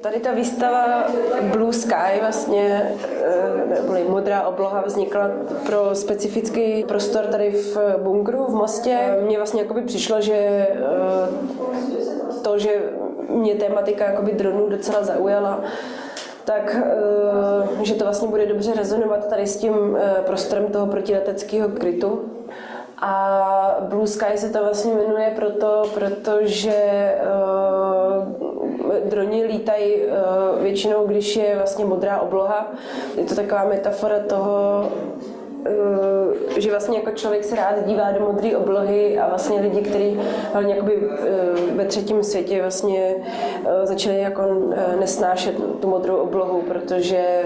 Tady ta výstava Blue Sky, vlastně, nebo modrá obloha, vznikla pro specifický prostor tady v bunkru v Mostě. Mně vlastně jakoby přišlo, že to, že mě tématika jakoby dronů docela zaujala, tak že to vlastně bude dobře rezonovat tady s tím prostorem toho protileteckého krytu. A Blue Sky se to vlastně jmenuje proto, protože droni lítají uh, většinou, když je vlastně modrá obloha. Je to taková metafora toho, uh, že vlastně jako člověk se rád dívá do modré oblohy a vlastně lidi, kteří hlavně jakoby uh, ve třetím světě vlastně začali jako nesnášet tu modrou oblohu, protože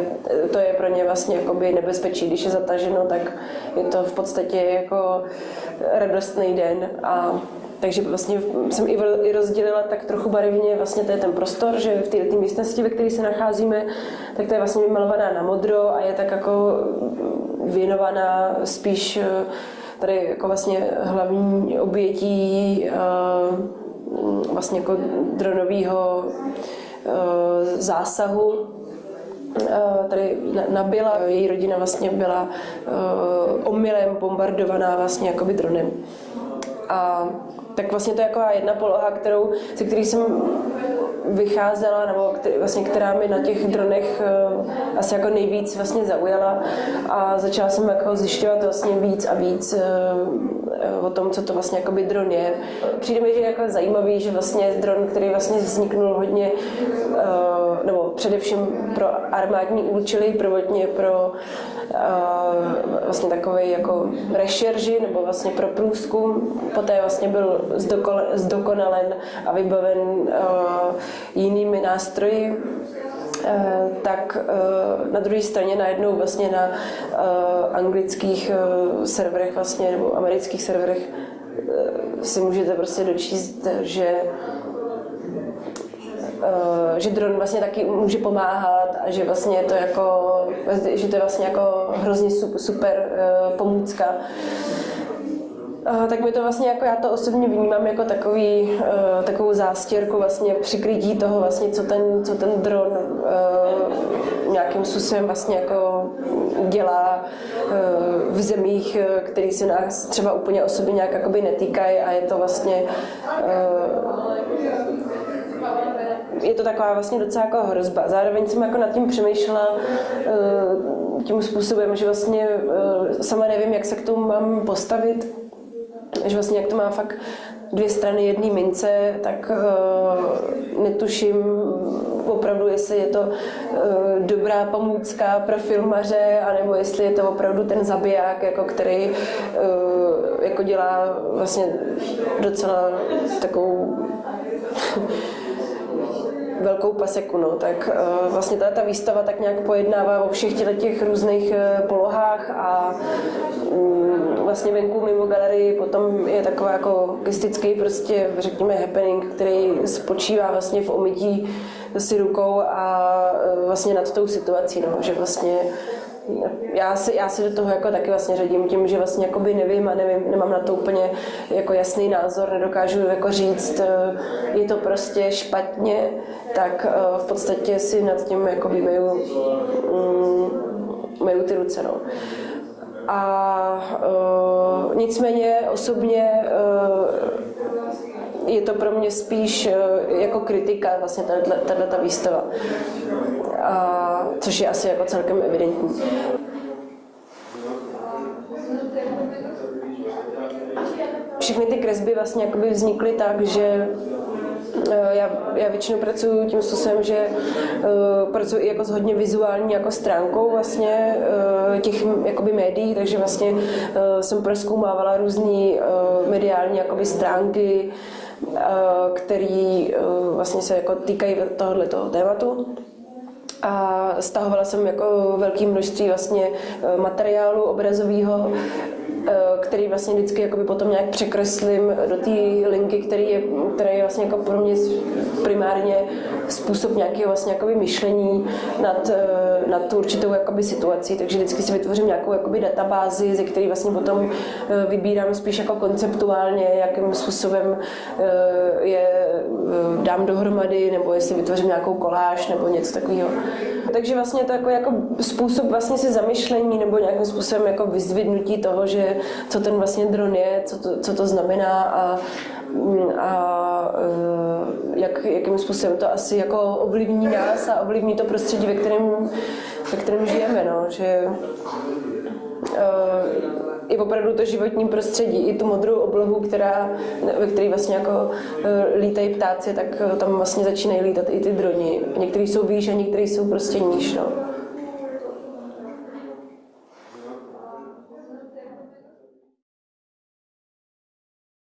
to je pro ně vlastně jakoby nebezpečí. Když je zataženo, tak je to v podstatě jako radostný den a takže vlastně jsem i rozdělila tak trochu barevně vlastně to je ten prostor, že v této místnosti, ve které se nacházíme, tak to je vlastně vymalovaná na modro a je tak jako věnovaná spíš eh, tady jako vlastně hlavní obětí eh, vlastně jako dronového eh, zásahu tady nabila, její rodina vlastně byla omylem bombardovaná vlastně jakoby dronem. A tak vlastně to je jako jedna poloha, kterou, se který jsem vycházela, nebo který, vlastně, která mi na těch dronech uh, asi jako nejvíc vlastně zaujala a začala jsem jako zjišťovat vlastně víc a víc uh, o tom, co to vlastně jako dron je. Přijde mi, že je jako zajímavý, že vlastně dron, který vlastně vzniknul hodně, uh, nebo především pro armádní účely, prvotně pro vlastně takový jako rešerži nebo vlastně pro průzkum. Poté vlastně byl zdokonalen a vybaven jinými nástroji tak na druhé straně najednou vlastně na anglických serverech vlastně nebo amerických serverech si můžete prostě dočíst, že Eh, že dron vlastně taky může pomáhat a že vlastně je to jako, že to je vlastně jako hrozně super eh, pomůcka. Tak mi to vlastně jako já to osobně vnímám jako takový, uh, takovou zástěrku vlastně přikrytí toho vlastně, co ten, co ten dron uh, nějakým způsobem vlastně jako dělá uh, v zemích, které se nás třeba úplně osobně nějak jakoby netýkají a je to vlastně je to taková vlastně docela jako hrozba. Zároveň jsem jako nad tím přemýšlela tím způsobem, že vlastně sama nevím, jak se k tomu mám postavit, že vlastně jak to má fakt dvě strany jedné mince, tak uh, netuším opravdu, jestli je to uh, dobrá pomůcka pro filmaře, anebo jestli je to opravdu ten zabiják, jako který uh, jako dělá vlastně docela takovou velkou paseku, no, tak uh, vlastně ta, ta výstava tak nějak pojednává o všech těch, těch různých uh, polohách a um, vlastně venku mimo galerii potom je taková jako gestický prostě, řekněme, happening, který spočívá vlastně v omytí si rukou a uh, vlastně nad tou situací, no, že vlastně já si, já si do toho jako taky vlastně řadím tím, že vlastně jakoby nevím a nevím, nemám na to úplně jako jasný názor, nedokážu jako říct, eh, je to prostě špatně, tak eh, v podstatě si nad tím jakoby meju, mm, meju ty ruce. No. A uh, nicméně osobně uh, je to pro mě spíš uh, jako kritika vlastně tato ta výstava a, což je asi jako celkem evidentní. Všechny ty kresby vlastně jakoby vznikly tak, že e, já, já většinou pracuji tím způsobem, že uh, pracuji jako s hodně vizuální jako stránkou vlastně uh, těch jakoby médií, takže vlastně uh, jsem proskoumávala různé uh, mediální jakoby stránky, uh, které uh, vlastně se jako týkají tohoto tématu a stahovala jsem jako velké množství vlastně eh, materiálu obrazového eh, který vlastně vždycky jakoby potom nějak překreslím do té linky, který je, který je vlastně jako pro mě primárně způsob nějakého vlastně jakoby myšlení nad, eh, nad tu určitou jakoby situací. Takže vždycky si vytvořím nějakou jakoby databázi, ze které vlastně potom vybírám spíš jako konceptuálně, jakým způsobem je dám dohromady, nebo jestli vytvořím nějakou koláž nebo něco takového. Takže vlastně to jako, jako způsob vlastně si zamyšlení nebo nějakým způsobem jako vyzvidnutí toho, že co ten vlastně dron je, co to, co to znamená a, a e, jak, jakým způsobem to asi jako ovlivní nás a ovlivní to prostředí, ve kterém, ve kterém žijeme. No, že, uh, i opravdu to životní prostředí, i tu modrou oblohu, která, ve které vlastně jako e, lítají ptáci, tak tam vlastně začínají lítat i ty droni. Někteří jsou výš a někteří jsou prostě níž. No.